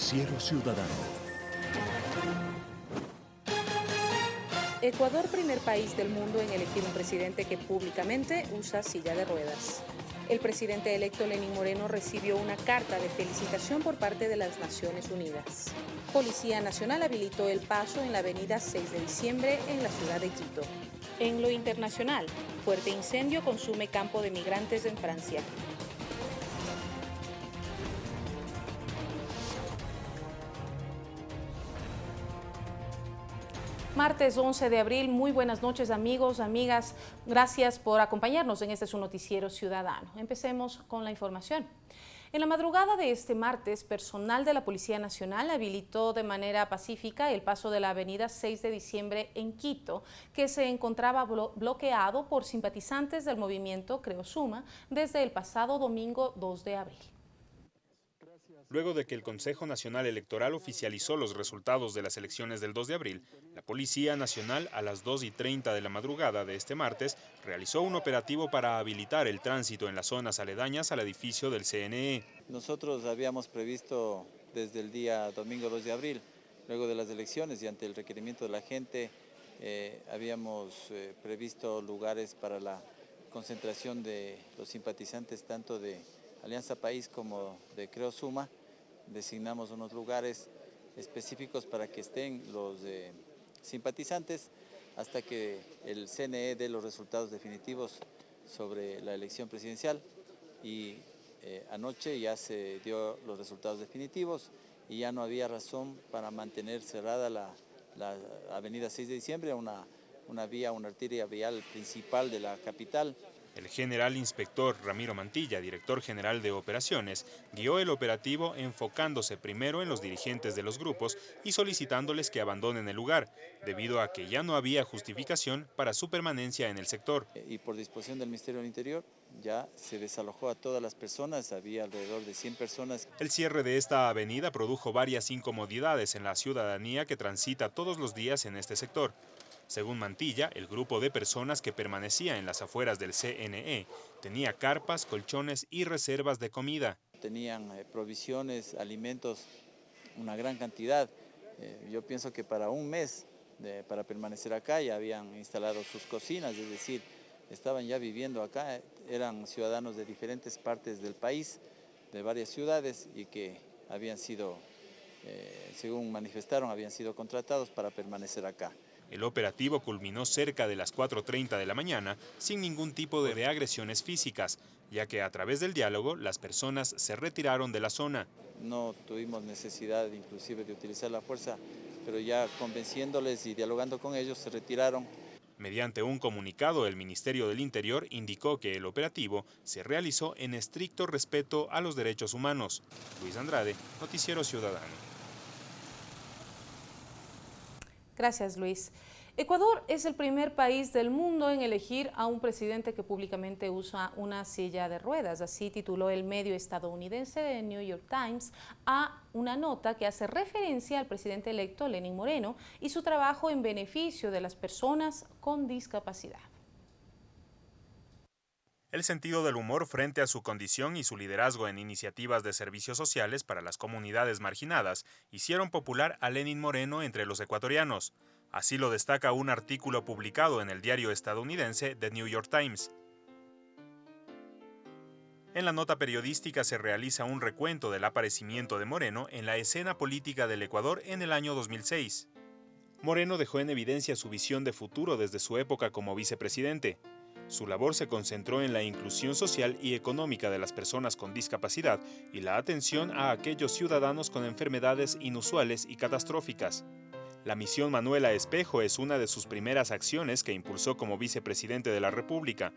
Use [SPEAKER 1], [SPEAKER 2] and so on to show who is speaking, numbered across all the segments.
[SPEAKER 1] Noticiero Ciudadano.
[SPEAKER 2] Ecuador, primer país del mundo en elegir un presidente que públicamente usa silla de ruedas. El presidente electo Lenín Moreno recibió una carta de felicitación por parte de las Naciones Unidas. Policía Nacional habilitó el paso en la avenida 6 de diciembre en la ciudad de Quito. En lo internacional, fuerte incendio consume campo de migrantes en Francia. Martes 11 de abril, muy buenas noches amigos, amigas. Gracias por acompañarnos en este su noticiero ciudadano. Empecemos con la información. En la madrugada de este martes, personal de la Policía Nacional habilitó de manera pacífica el paso de la avenida 6 de diciembre en Quito, que se encontraba bloqueado por simpatizantes del movimiento Creo Suma desde el pasado domingo 2 de abril
[SPEAKER 3] luego de que el Consejo Nacional Electoral oficializó los resultados de las elecciones del 2 de abril, la Policía Nacional a las 2 y 30 de la madrugada de este martes realizó un operativo para habilitar el tránsito en las zonas aledañas al edificio del CNE.
[SPEAKER 4] Nosotros habíamos previsto desde el día domingo 2 de abril, luego de las elecciones y ante el requerimiento de la gente, eh, habíamos eh, previsto lugares para la concentración de los simpatizantes tanto de Alianza País como de Creo Suma, designamos unos lugares específicos para que estén los eh, simpatizantes hasta que el CNE dé los resultados definitivos sobre la elección presidencial y eh, anoche ya se dio los resultados definitivos y ya no había razón para mantener cerrada la, avenida 6 de diciembre, una, una vía, una arteria vial principal de la capital.
[SPEAKER 3] El general inspector Ramiro Mantilla, director general de operaciones, guió el operativo enfocándose primero en los dirigentes de los grupos y solicitándoles que abandonen el lugar, debido a que ya no había justificación para su permanencia en el sector.
[SPEAKER 4] Y por disposición del Ministerio del Interior ya se desalojó a todas las personas, había alrededor de 100 personas.
[SPEAKER 3] El cierre de esta avenida produjo varias incomodidades en la ciudadanía que transita todos los días en este sector. Según Mantilla, el grupo de personas que permanecía en las afueras del CNE tenía carpas, colchones y reservas de comida.
[SPEAKER 4] Tenían eh, provisiones, alimentos, una gran cantidad. Eh, yo pienso que para un mes para permanecer acá ya habían instalado sus cocinas, es decir, estaban ya viviendo acá, eran ciudadanos de diferentes partes del país, de varias ciudades y que habían sido, eh, según manifestaron, habían sido contratados para permanecer acá.
[SPEAKER 3] El operativo culminó cerca de las 4.30 de la mañana sin ningún tipo de agresiones físicas, ya que a través del diálogo las personas se retiraron de la zona.
[SPEAKER 4] No tuvimos necesidad inclusive de utilizar la fuerza, pero ya convenciéndoles y dialogando con ellos se retiraron.
[SPEAKER 3] Mediante un comunicado, el Ministerio del Interior indicó que el operativo se realizó en estricto respeto a los derechos humanos. Luis Andrade, Noticiero Ciudadano.
[SPEAKER 2] Gracias, Luis. Ecuador es el primer país del mundo en elegir a un presidente que públicamente usa una silla de ruedas. Así tituló el medio estadounidense de New York Times a una nota que hace referencia al presidente electo Lenín Moreno y su trabajo en beneficio de las personas con discapacidad.
[SPEAKER 3] El sentido del humor frente a su condición y su liderazgo en iniciativas de servicios sociales para las comunidades marginadas hicieron popular a Lenin Moreno entre los ecuatorianos. Así lo destaca un artículo publicado en el diario estadounidense The New York Times. En la nota periodística se realiza un recuento del aparecimiento de Moreno en la escena política del Ecuador en el año 2006. Moreno dejó en evidencia su visión de futuro desde su época como vicepresidente, su labor se concentró en la inclusión social y económica de las personas con discapacidad y la atención a aquellos ciudadanos con enfermedades inusuales y catastróficas. La misión Manuela Espejo es una de sus primeras acciones que impulsó como vicepresidente de la República.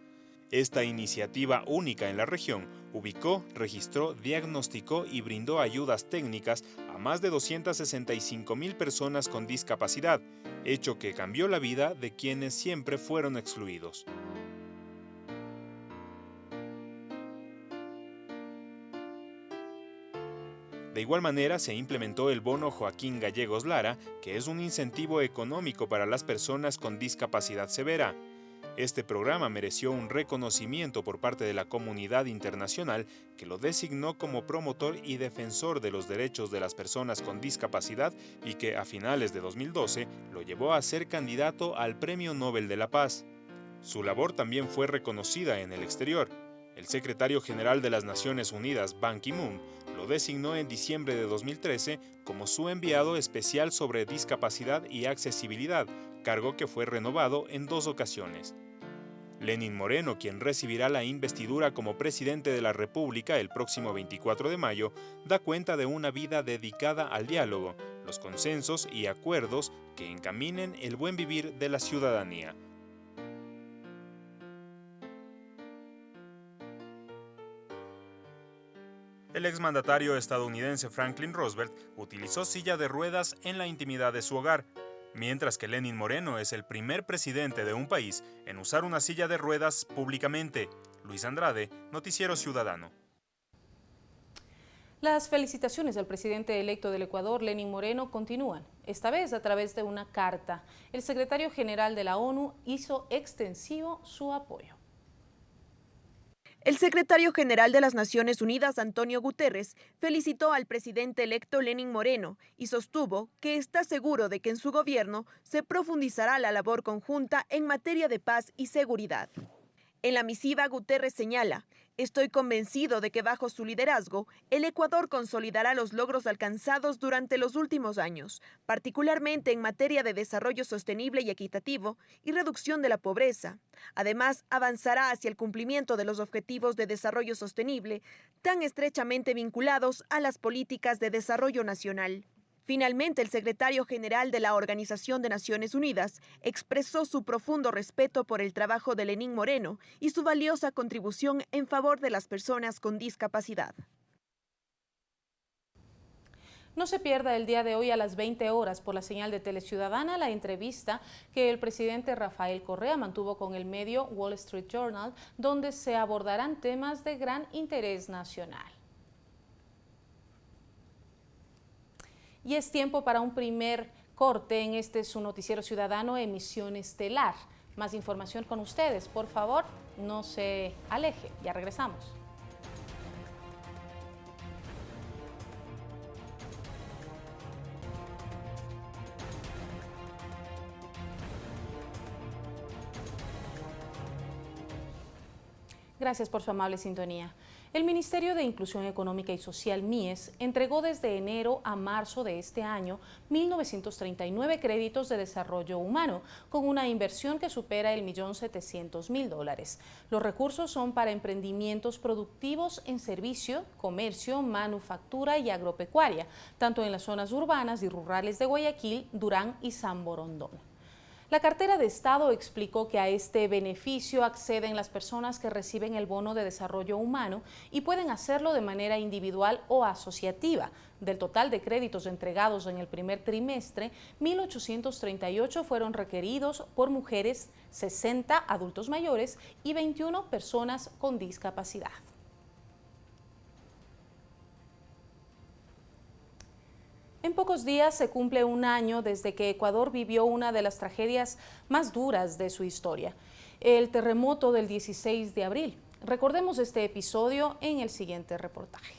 [SPEAKER 3] Esta iniciativa única en la región ubicó, registró, diagnosticó y brindó ayudas técnicas a más de 265 mil personas con discapacidad, hecho que cambió la vida de quienes siempre fueron excluidos. De igual manera, se implementó el bono Joaquín Gallegos Lara, que es un incentivo económico para las personas con discapacidad severa. Este programa mereció un reconocimiento por parte de la comunidad internacional que lo designó como promotor y defensor de los derechos de las personas con discapacidad y que a finales de 2012 lo llevó a ser candidato al Premio Nobel de la Paz. Su labor también fue reconocida en el exterior. El secretario general de las Naciones Unidas, Ban Ki-moon, lo designó en diciembre de 2013 como su enviado especial sobre discapacidad y accesibilidad, cargo que fue renovado en dos ocasiones. Lenin Moreno, quien recibirá la investidura como presidente de la República el próximo 24 de mayo, da cuenta de una vida dedicada al diálogo, los consensos y acuerdos que encaminen el buen vivir de la ciudadanía. El exmandatario estadounidense Franklin Roosevelt utilizó silla de ruedas en la intimidad de su hogar, mientras que Lenin Moreno es el primer presidente de un país en usar una silla de ruedas públicamente. Luis Andrade, Noticiero Ciudadano.
[SPEAKER 2] Las felicitaciones al presidente electo del Ecuador, Lenin Moreno, continúan, esta vez a través de una carta. El secretario general de la ONU hizo extensivo su apoyo.
[SPEAKER 1] El secretario general de las Naciones Unidas, Antonio Guterres, felicitó al presidente electo Lenin Moreno y sostuvo que está seguro de que en su gobierno se profundizará la labor conjunta en materia de paz y seguridad. En la misiva, Guterres señala, estoy convencido de que bajo su liderazgo, el Ecuador consolidará los logros alcanzados durante los últimos años, particularmente en materia de desarrollo sostenible y equitativo y reducción de la pobreza. Además, avanzará hacia el cumplimiento de los objetivos de desarrollo sostenible, tan estrechamente vinculados a las políticas de desarrollo nacional. Finalmente, el secretario general de la Organización de Naciones Unidas expresó su profundo respeto por el trabajo de Lenín Moreno y su valiosa contribución en favor de las personas con discapacidad.
[SPEAKER 2] No se pierda el día de hoy a las 20 horas por la señal de Teleciudadana la entrevista que el presidente Rafael Correa mantuvo con el medio Wall Street Journal, donde se abordarán temas de gran interés nacional. Y es tiempo para un primer corte en este su noticiero ciudadano Emisión Estelar. Más información con ustedes, por favor, no se aleje, ya regresamos. Gracias por su amable sintonía. El Ministerio de Inclusión Económica y Social, MIES, entregó desde enero a marzo de este año 1.939 créditos de desarrollo humano, con una inversión que supera el millón mil dólares. Los recursos son para emprendimientos productivos en servicio, comercio, manufactura y agropecuaria, tanto en las zonas urbanas y rurales de Guayaquil, Durán y San Borondón. La cartera de Estado explicó que a este beneficio acceden las personas que reciben el bono de desarrollo humano y pueden hacerlo de manera individual o asociativa. Del total de créditos entregados en el primer trimestre, 1.838 fueron requeridos por mujeres, 60 adultos mayores y 21 personas con discapacidad. En pocos días se cumple un año desde que Ecuador vivió una de las tragedias más duras de su historia, el terremoto del 16 de abril. Recordemos este episodio en el siguiente reportaje.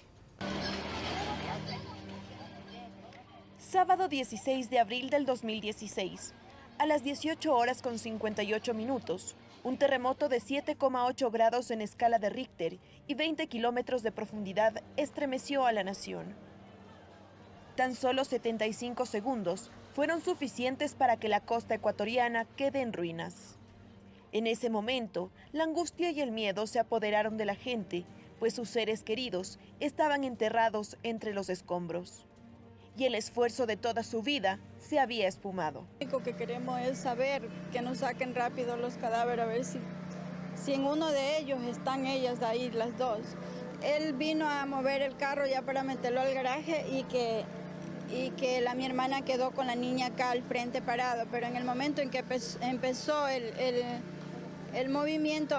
[SPEAKER 1] Sábado 16 de abril del 2016, a las 18 horas con 58 minutos, un terremoto de 7,8 grados en escala de Richter y 20 kilómetros de profundidad estremeció a la nación. Tan solo 75 segundos fueron suficientes para que la costa ecuatoriana quede en ruinas. En ese momento, la angustia y el miedo se apoderaron de la gente, pues sus seres queridos estaban enterrados entre los escombros. Y el esfuerzo de toda su vida se había espumado.
[SPEAKER 5] Lo único que queremos es saber que nos saquen rápido los cadáveres, a ver si, si en uno de ellos están ellas ahí, las dos. Él vino a mover el carro ya para meterlo al garaje y que y que la, mi hermana quedó con la niña acá al frente parado, pero en el momento en que empezó el, el, movimiento,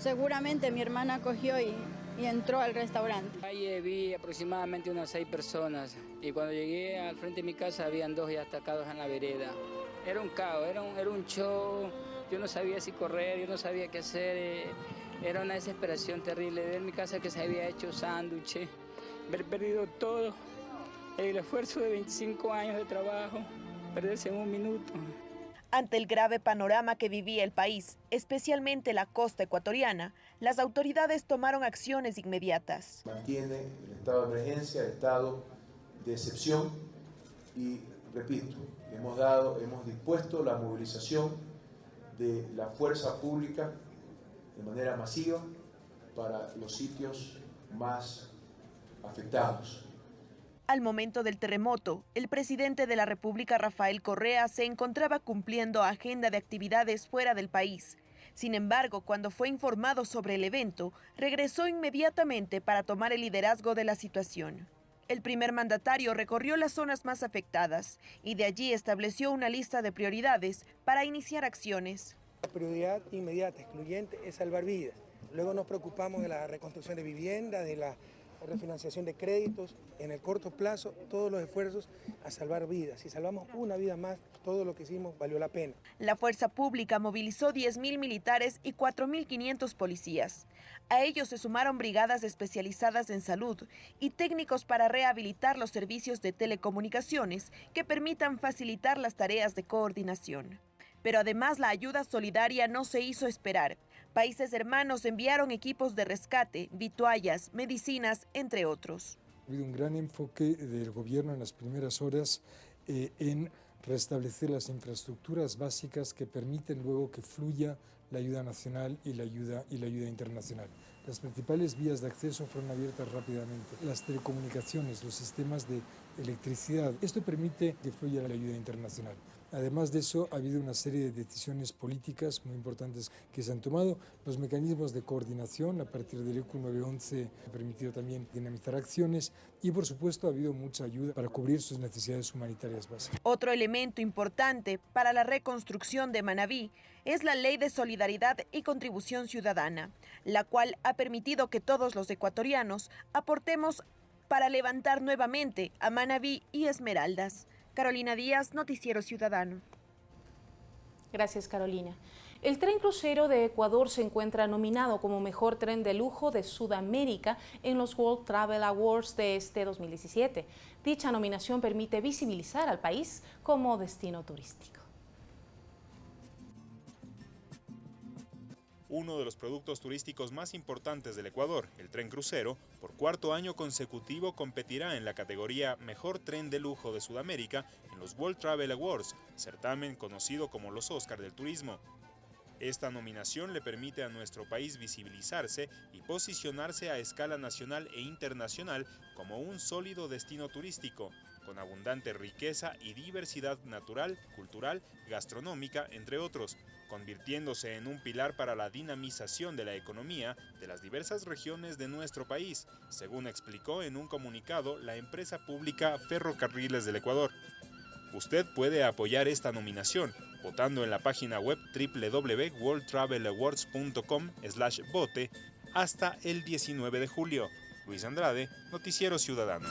[SPEAKER 5] seguramente mi hermana cogió y, y entró al restaurante.
[SPEAKER 6] Ahí vi aproximadamente unas seis personas y cuando llegué al frente de mi casa habían dos ya atacados en la vereda. Era un caos, era un, era un show, yo no sabía si correr, yo no sabía qué hacer. Era una desesperación terrible. Ver mi casa que se había hecho sándwich, haber perdido todo, el esfuerzo de 25 años de trabajo, perderse en un minuto.
[SPEAKER 1] Ante el grave panorama que vivía el país, especialmente la costa ecuatoriana, las autoridades tomaron acciones inmediatas.
[SPEAKER 7] Mantiene el estado de emergencia, el estado de excepción y, repito, hemos, dado, hemos dispuesto la movilización de la fuerza pública de manera masiva para los sitios más afectados.
[SPEAKER 1] Al momento del terremoto, el presidente de la República, Rafael Correa, se encontraba cumpliendo agenda de actividades fuera del país. Sin embargo, cuando fue informado sobre el evento, regresó inmediatamente para tomar el liderazgo de la situación. El primer mandatario recorrió las zonas más afectadas y de allí estableció una lista de prioridades para iniciar acciones.
[SPEAKER 8] La prioridad inmediata, excluyente, es salvar vidas. Luego nos preocupamos de la reconstrucción de vivienda, de la refinanciación de créditos, en el corto plazo, todos los esfuerzos a salvar vidas. Si salvamos una vida más, todo lo que hicimos valió la pena.
[SPEAKER 1] La fuerza pública movilizó 10.000 militares y 4.500 policías. A ellos se sumaron brigadas especializadas en salud y técnicos para rehabilitar los servicios de telecomunicaciones que permitan facilitar las tareas de coordinación. Pero además la ayuda solidaria no se hizo esperar. Países hermanos enviaron equipos de rescate, vituallas, medicinas, entre otros.
[SPEAKER 9] Ha habido un gran enfoque del gobierno en las primeras horas eh, en restablecer las infraestructuras básicas que permiten luego que fluya la ayuda nacional y la ayuda, y la ayuda internacional. Las principales vías de acceso fueron abiertas rápidamente. Las telecomunicaciones, los sistemas de electricidad. Esto permite que fluya la ayuda internacional. Además de eso, ha habido una serie de decisiones políticas muy importantes que se han tomado. Los mecanismos de coordinación a partir del ECU 911 han permitido también dinamizar acciones y, por supuesto, ha habido mucha ayuda para cubrir sus necesidades humanitarias básicas.
[SPEAKER 1] Otro elemento importante para la reconstrucción de Manabí es la Ley de Solidaridad y Contribución Ciudadana, la cual ha permitido que todos los ecuatorianos aportemos para levantar nuevamente a Manabí y Esmeraldas. Carolina Díaz, Noticiero Ciudadano.
[SPEAKER 2] Gracias, Carolina. El tren crucero de Ecuador se encuentra nominado como mejor tren de lujo de Sudamérica en los World Travel Awards de este 2017. Dicha nominación permite visibilizar al país como destino turístico.
[SPEAKER 3] Uno de los productos turísticos más importantes del Ecuador, el tren crucero, por cuarto año consecutivo competirá en la categoría Mejor Tren de Lujo de Sudamérica en los World Travel Awards, certamen conocido como los Oscar del Turismo. Esta nominación le permite a nuestro país visibilizarse y posicionarse a escala nacional e internacional como un sólido destino turístico, con abundante riqueza y diversidad natural, cultural, gastronómica, entre otros, convirtiéndose en un pilar para la dinamización de la economía de las diversas regiones de nuestro país, según explicó en un comunicado la empresa pública Ferrocarriles del Ecuador. Usted puede apoyar esta nominación votando en la página web www.worldtravelawards.com/vote hasta el 19 de julio. Luis Andrade, Noticiero Ciudadano.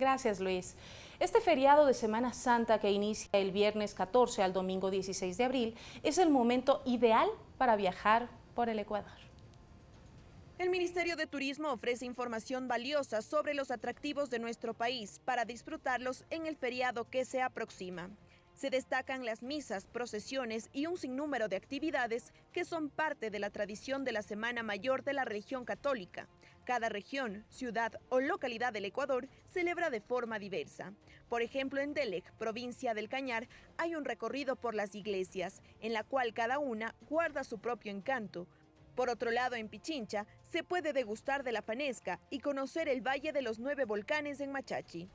[SPEAKER 2] Gracias, Luis. Este feriado de Semana Santa que inicia el viernes 14 al domingo 16 de abril es el momento ideal para viajar por el Ecuador.
[SPEAKER 1] El Ministerio de Turismo ofrece información valiosa sobre los atractivos de nuestro país para disfrutarlos en el feriado que se aproxima. Se destacan las misas, procesiones y un sinnúmero de actividades que son parte de la tradición de la Semana Mayor de la región católica. Cada región, ciudad o localidad del Ecuador celebra de forma diversa. Por ejemplo, en Delec, provincia del Cañar, hay un recorrido por las iglesias, en la cual cada una guarda su propio encanto. Por otro lado, en Pichincha, se puede degustar de la panesca y conocer el Valle de los Nueve Volcanes en Machachi.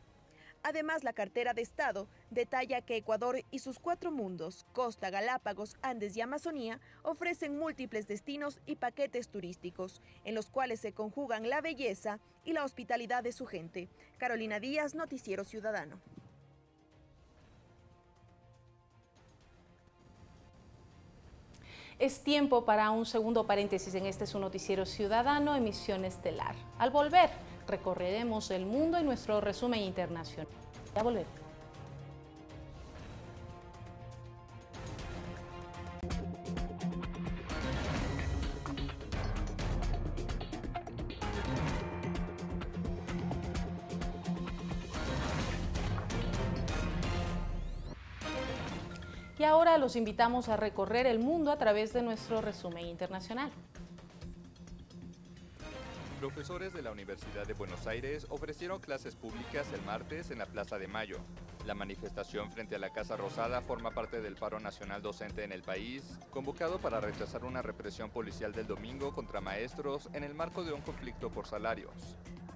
[SPEAKER 1] Además, la cartera de Estado detalla que Ecuador y sus cuatro mundos, Costa, Galápagos, Andes y Amazonía, ofrecen múltiples destinos y paquetes turísticos, en los cuales se conjugan la belleza y la hospitalidad de su gente. Carolina Díaz, Noticiero Ciudadano.
[SPEAKER 2] Es tiempo para un segundo paréntesis en este su noticiero ciudadano, emisión estelar. Al volver, recorreremos el mundo en nuestro resumen internacional. Ya volvemos. Los invitamos a recorrer el mundo a través de nuestro resumen internacional.
[SPEAKER 10] Profesores de la Universidad de Buenos Aires ofrecieron clases públicas el martes en la Plaza de Mayo. La manifestación frente a la Casa Rosada forma parte del paro nacional docente en el país, convocado para rechazar una represión policial del domingo contra maestros en el marco de un conflicto por salarios.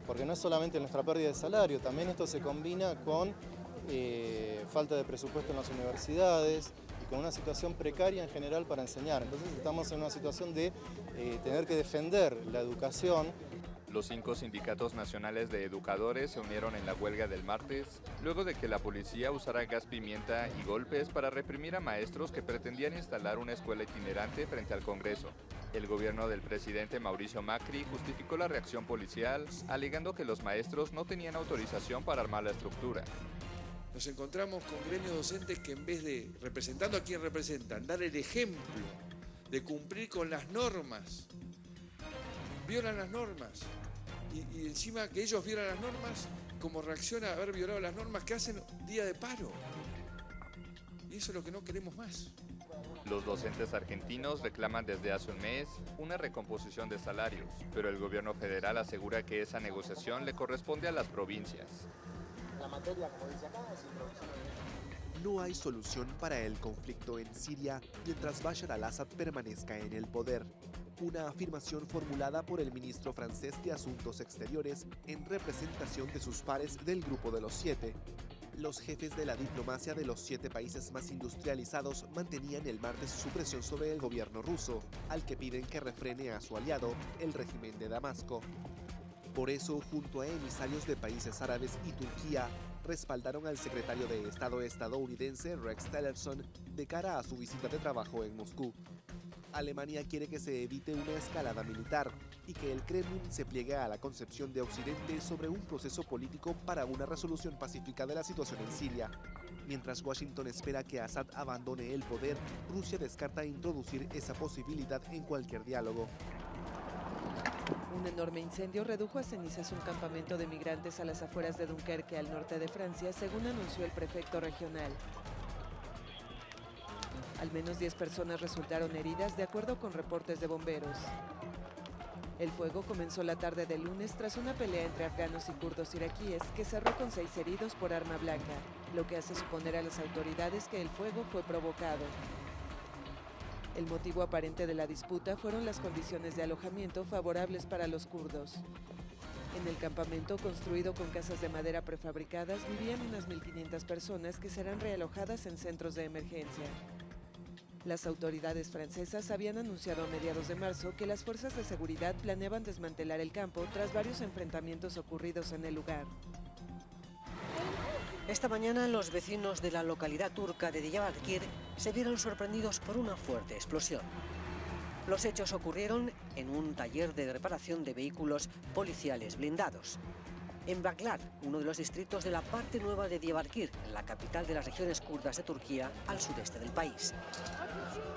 [SPEAKER 11] Porque no es solamente nuestra pérdida de salario, también esto se combina con eh, falta de presupuesto en las universidades con una situación precaria en general para enseñar. Entonces estamos en una situación de eh, tener que defender la educación
[SPEAKER 10] los cinco sindicatos nacionales de educadores se unieron en la huelga del martes, luego de que la policía usara gas pimienta y golpes para reprimir a maestros que pretendían instalar una escuela itinerante frente al Congreso. El gobierno del presidente Mauricio Macri justificó la reacción policial, alegando que los maestros no tenían autorización para armar la estructura.
[SPEAKER 12] Nos encontramos con gremios docentes que en vez de, representando a quien representan, dar el ejemplo de cumplir con las normas, violan las normas y, encima que ellos violan las normas, como reacciona a haber violado las normas, que hacen día de paro. Y eso es lo que no queremos más.
[SPEAKER 10] Los docentes argentinos reclaman desde hace un mes una recomposición de salarios, pero el gobierno federal asegura que esa negociación le corresponde a las provincias.
[SPEAKER 13] No hay solución para el conflicto en Siria mientras Bashar al-Assad permanezca en el poder una afirmación formulada por el ministro francés de Asuntos Exteriores en representación de sus pares del Grupo de los Siete. Los jefes de la diplomacia de los siete países más industrializados mantenían el martes su presión sobre el gobierno ruso, al que piden que refrene a su aliado, el régimen de Damasco. Por eso, junto a emisarios de países árabes y Turquía, respaldaron al secretario de Estado estadounidense Rex Tillerson de cara a su visita de trabajo en Moscú. Alemania quiere que se evite una escalada militar y que el Kremlin se pliegue a la concepción de Occidente sobre un proceso político para una resolución pacífica de la situación en Siria. Mientras Washington espera que Assad abandone el poder, Rusia descarta introducir esa posibilidad en cualquier diálogo.
[SPEAKER 14] Un enorme incendio redujo a cenizas un campamento de migrantes a las afueras de Dunkerque, al norte de Francia, según anunció el prefecto regional. Al menos 10 personas resultaron heridas de acuerdo con reportes de bomberos. El fuego comenzó la tarde del lunes tras una pelea entre afganos y kurdos iraquíes que cerró con seis heridos por arma blanca, lo que hace suponer a las autoridades que el fuego fue provocado. El motivo aparente de la disputa fueron las condiciones de alojamiento favorables para los kurdos. En el campamento, construido con casas de madera prefabricadas, vivían unas 1.500 personas que serán realojadas en centros de emergencia. Las autoridades francesas habían anunciado a mediados de marzo que las fuerzas de seguridad planeaban desmantelar el campo tras varios enfrentamientos ocurridos en el lugar.
[SPEAKER 15] Esta mañana los vecinos de la localidad turca de Diyarbakir se vieron sorprendidos por una fuerte explosión. Los hechos ocurrieron en un taller de reparación de vehículos policiales blindados en Baklar, uno de los distritos de la parte nueva de Diyarbakir, la capital de las regiones kurdas de Turquía, al sudeste del país.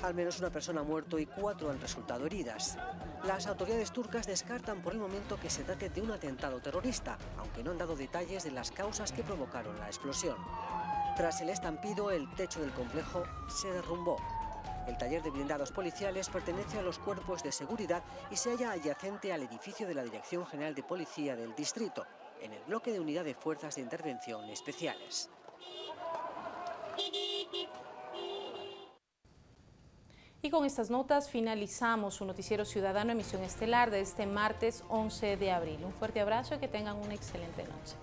[SPEAKER 15] Al menos una persona ha muerto y cuatro han resultado heridas. Las autoridades turcas descartan por el momento que se trate de un atentado terrorista, aunque no han dado detalles de las causas que provocaron la explosión. Tras el estampido, el techo del complejo se derrumbó. El taller de blindados policiales pertenece a los cuerpos de seguridad y se halla adyacente al edificio de la Dirección General de Policía del distrito, en el bloque de unidad de fuerzas de intervención especiales.
[SPEAKER 2] Y con estas notas finalizamos su noticiero ciudadano emisión estelar de este martes 11 de abril. Un fuerte abrazo y que tengan una excelente noche.